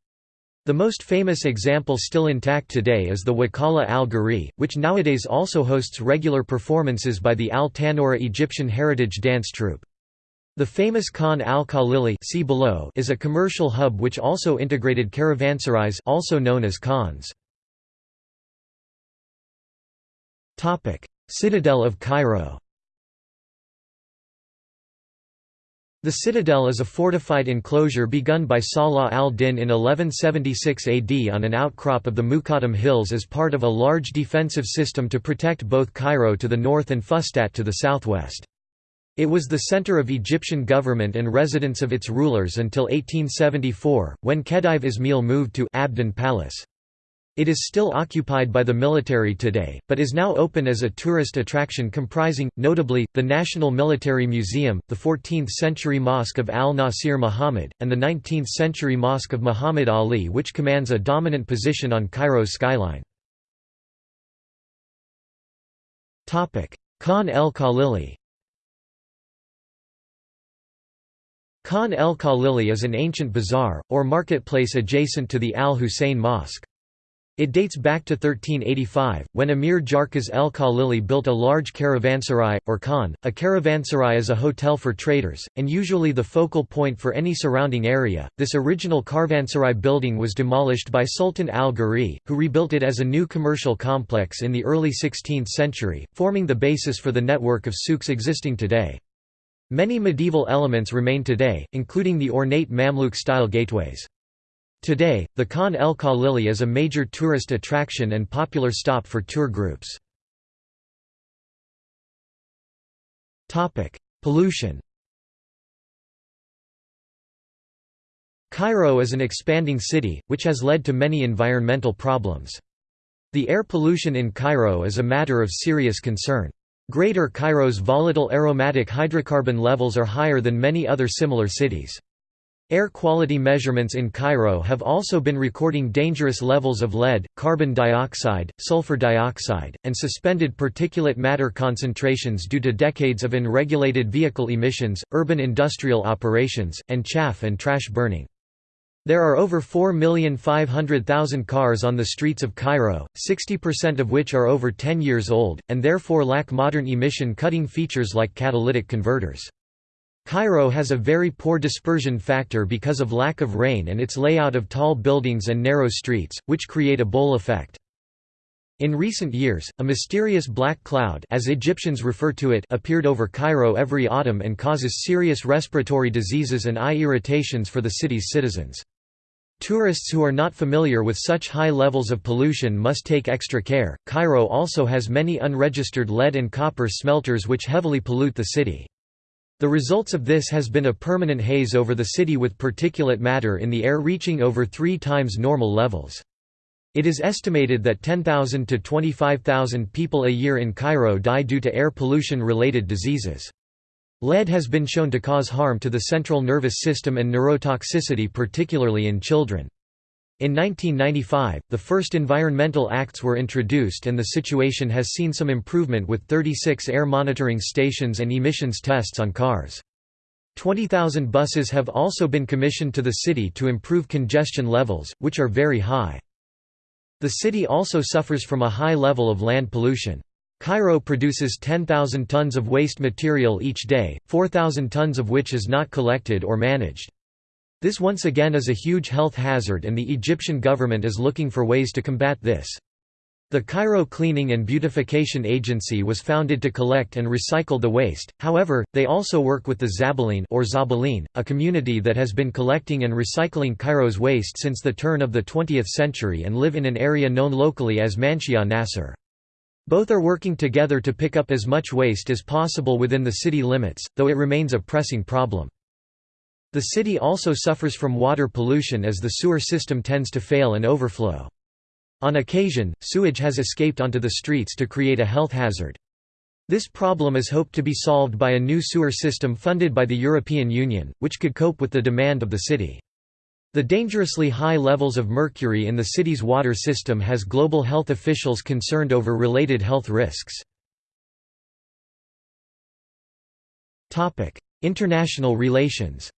The most famous example still intact today is the Wakala al-Ghuri, which nowadays also hosts regular performances by the Al-Tannoura Egyptian Heritage Dance Troupe. The famous Khan al-Khalili is a commercial hub which also integrated caravanserais also known as khans. Citadel of Cairo The citadel is a fortified enclosure begun by Salah al-Din in 1176 AD on an outcrop of the Muqattam Hills as part of a large defensive system to protect both Cairo to the north and Fustat to the southwest. It was the center of Egyptian government and residence of its rulers until 1874, when Khedive Ismail moved to Abdin Palace. It is still occupied by the military today, but is now open as a tourist attraction comprising, notably, the National Military Museum, the 14th-century Mosque of Al-Nasir Muhammad, and the 19th-century Mosque of Muhammad Ali which commands a dominant position on Cairo's skyline. Khan el-Khalili Khan el-Khalili is an ancient bazaar, or marketplace adjacent to the Al-Hussein Mosque. It dates back to 1385, when Emir Jarkaz el-Khalili built a large caravanserai, or khan. A caravanserai is a hotel for traders, and usually the focal point for any surrounding area. This original caravanserai building was demolished by Sultan al-Ghuri, who rebuilt it as a new commercial complex in the early 16th century, forming the basis for the network of souks existing today. Many medieval elements remain today, including the ornate Mamluk-style gateways. Today, the Khan el Khalili is a major tourist attraction and popular stop for tour groups. Pollution Cairo is an expanding city, which has led to many environmental problems. The air pollution in Cairo is a matter of serious concern. Greater Cairo's volatile aromatic hydrocarbon levels are higher than many other similar cities. Air quality measurements in Cairo have also been recording dangerous levels of lead, carbon dioxide, sulfur dioxide, and suspended particulate matter concentrations due to decades of unregulated vehicle emissions, urban industrial operations, and chaff and trash burning. There are over 4,500,000 cars on the streets of Cairo, 60% of which are over 10 years old, and therefore lack modern emission-cutting features like catalytic converters. Cairo has a very poor dispersion factor because of lack of rain and its layout of tall buildings and narrow streets, which create a bowl effect. In recent years, a mysterious black cloud as Egyptians refer to it appeared over Cairo every autumn and causes serious respiratory diseases and eye irritations for the city's citizens. Tourists who are not familiar with such high levels of pollution must take extra care. Cairo also has many unregistered lead and copper smelters which heavily pollute the city. The results of this has been a permanent haze over the city with particulate matter in the air reaching over three times normal levels. It is estimated that 10,000 to 25,000 people a year in Cairo die due to air pollution-related diseases. Lead has been shown to cause harm to the central nervous system and neurotoxicity particularly in children. In 1995, the first environmental acts were introduced and the situation has seen some improvement with 36 air monitoring stations and emissions tests on cars. 20,000 buses have also been commissioned to the city to improve congestion levels, which are very high. The city also suffers from a high level of land pollution. Cairo produces 10,000 tons of waste material each day, 4,000 tons of which is not collected or managed. This once again is a huge health hazard and the Egyptian government is looking for ways to combat this. The Cairo Cleaning and Beautification Agency was founded to collect and recycle the waste, however, they also work with the Zabaleen or Zabaleen, a community that has been collecting and recycling Cairo's waste since the turn of the 20th century and live in an area known locally as Manshia Nasser. Both are working together to pick up as much waste as possible within the city limits, though it remains a pressing problem. The city also suffers from water pollution as the sewer system tends to fail and overflow. On occasion, sewage has escaped onto the streets to create a health hazard. This problem is hoped to be solved by a new sewer system funded by the European Union, which could cope with the demand of the city. The dangerously high levels of mercury in the city's water system has global health officials concerned over related health risks. International relations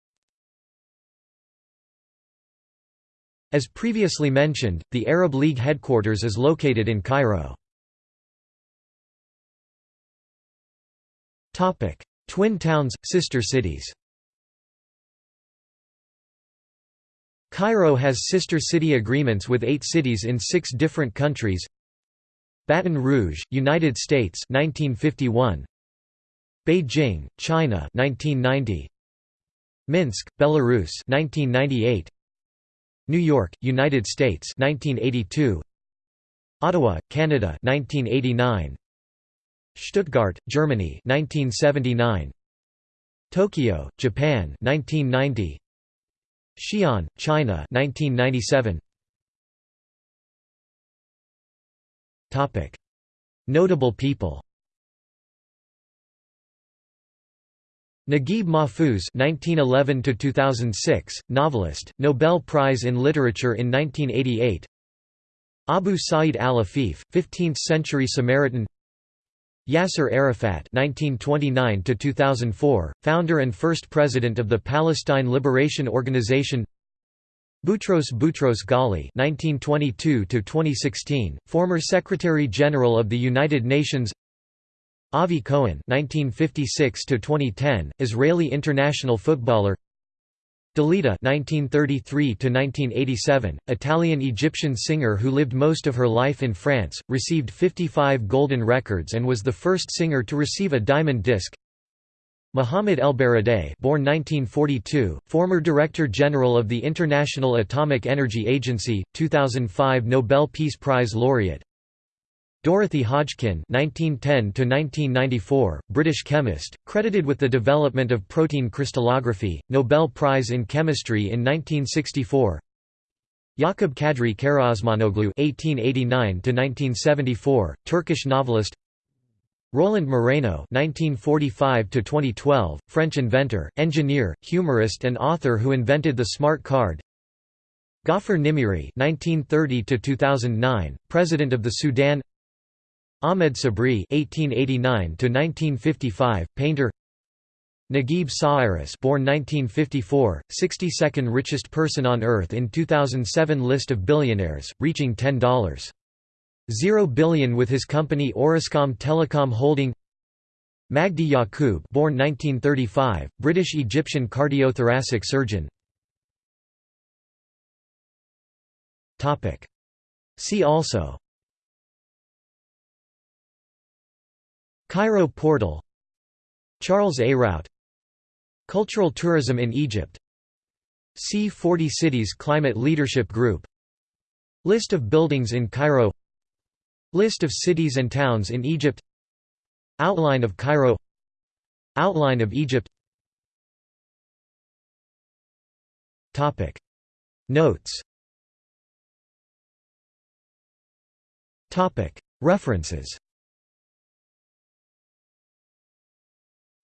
As previously mentioned, the Arab League headquarters is located in Cairo. Twin towns, sister cities Cairo has sister city agreements with eight cities in six different countries. Baton Rouge, United States 1951 Beijing, China 1990 Minsk, Belarus 1998 New York, United States 1982 Ottawa, Canada 1989 Stuttgart, Germany 1979 Tokyo, Japan 1990 Xi'an, China 1997 Topic Notable people Naguib Mahfouz (1911–2006), novelist, Nobel Prize in Literature in 1988. Abu Sa'id al-Afif, 15th-century Samaritan. Yasser Arafat (1929–2004), founder and first president of the Palestine Liberation Organization. Boutros Boutros Ghali (1922–2016), former Secretary General of the United Nations. Avi Cohen (1956–2010), Israeli international footballer. Dalida (1933–1987), Italian-Egyptian singer who lived most of her life in France, received 55 golden records and was the first singer to receive a diamond disc. Mohamed El-Baradei, born 1942, former Director General of the International Atomic Energy Agency, 2005 Nobel Peace Prize laureate. Dorothy Hodgkin (1910–1994), British chemist, credited with the development of protein crystallography, Nobel Prize in Chemistry in 1964. Yakup Kadri Karaosmanoglu (1889–1974), Turkish novelist. Roland Moreno (1945–2012), French inventor, engineer, humorist, and author who invented the smart card. Gaafar Nimeiry (1930–2009), President of the Sudan. Ahmed Sabri (1889–1955), painter. Naguib Sawiris, born 1954, 62nd richest person on earth in 2007 list of billionaires, reaching $10.0 billion with his company Orascom Telecom Holding. Magdi Yacoub, born 1935, British-Egyptian cardiothoracic surgeon. Topic. See also Cairo portal Charles A. Route Cultural tourism in Egypt C40 Cities Climate Leadership Group List of buildings in Cairo List of cities and towns in Egypt Outline of Cairo Outline of Egypt. Topic. Notes. Topic. References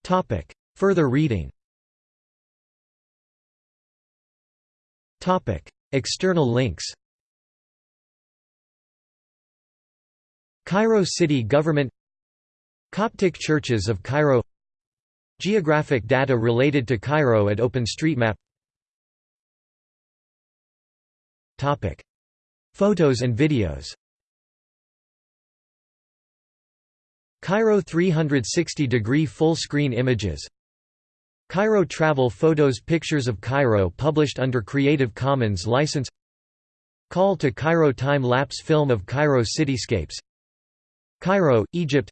Topic. Further reading. Topic. External links. Cairo City Government. Coptic Churches of Cairo. Geographic data related to Cairo at OpenStreetMap. Photos and videos Cairo 360-degree full-screen images. Cairo Travel Photos Pictures of Cairo published under Creative Commons license. Call to Cairo Time-lapse film of Cairo cityscapes. Cairo, Egypt.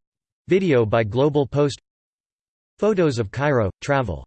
Video by Global Post. Photos of Cairo, travel